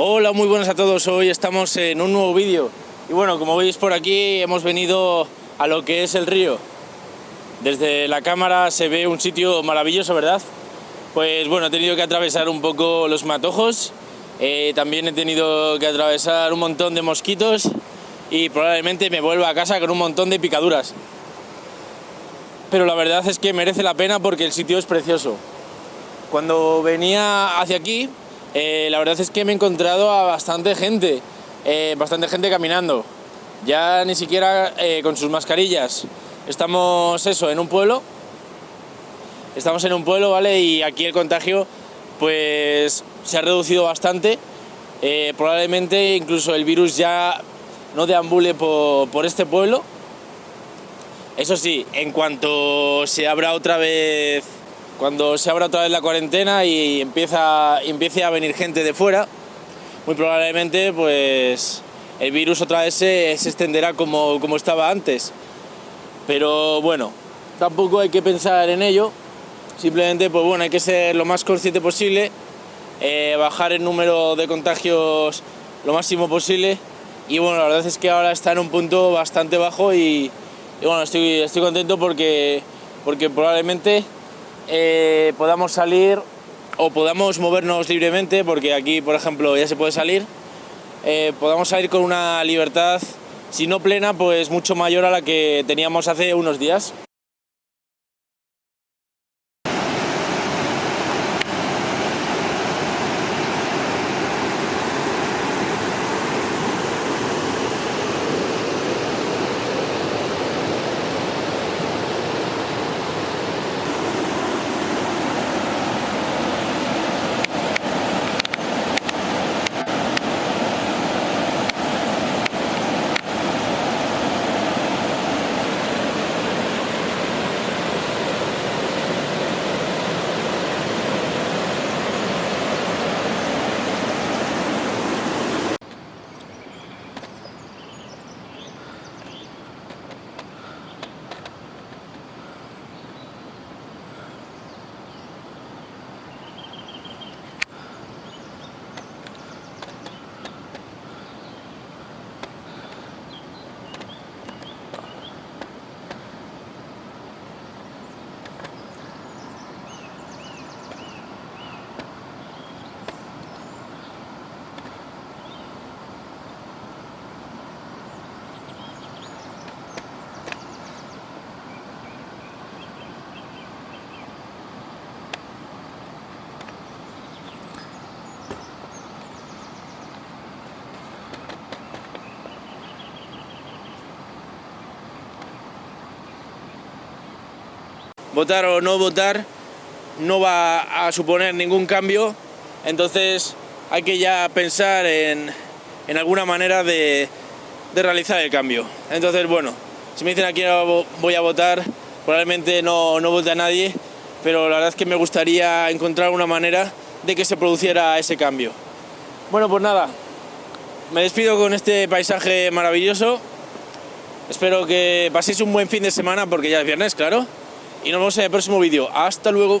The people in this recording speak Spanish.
Hola, muy buenas a todos. Hoy estamos en un nuevo vídeo. Y bueno, como veis por aquí, hemos venido a lo que es el río. Desde la cámara se ve un sitio maravilloso, ¿verdad? Pues bueno, he tenido que atravesar un poco los matojos. eh, también he tenido que atravesar un montón de mosquitos. Y probablemente me vuelva a casa con un montón de picaduras. Pero la verdad es que merece la pena porque el sitio es precioso. Cuando venía hacia aquí, eh, la verdad es que me he encontrado a bastante gente, eh, bastante gente caminando, ya ni siquiera eh, con sus mascarillas. Estamos eso, en un pueblo, estamos en un pueblo, ¿vale? Y aquí el contagio pues se ha reducido bastante, probablemente incluso el virus ya no deambule por, por este pueblo. Eso sí, en cuanto se abra otra vez cuando se abra otra vez la cuarentena y empieza, empiece a venir gente de fuera, muy probablemente pues el virus otra vez se, se extenderá como, como estaba antes. Pero bueno, tampoco hay que pensar en ello, simplemente pues bueno, hay que ser lo más consciente posible, eh, bajar el número de contagios lo máximo posible y bueno, la verdad es que ahora está en un punto bastante bajo y, y bueno, estoy, estoy contento porque, porque probablemente eh, podamos salir o podamos movernos libremente, porque aquí, por ejemplo, ya se puede salir, eh, podamos salir con una libertad, si no plena, pues mucho mayor a la que teníamos hace unos días. Votar o no votar no va a suponer ningún cambio, entonces hay que ya pensar en, en alguna manera de, de, realizar el cambio. Entonces, bueno, si me dicen aquí voy a votar, probablemente no, no vote a nadie, pero la verdad es que me gustaría encontrar una manera de que se produciera ese cambio. Bueno, pues nada, me despido con este paisaje maravilloso. Espero que paséis un buen fin de semana porque ya es viernes, claro y nos vemos en el próximo vídeo. Hasta luego.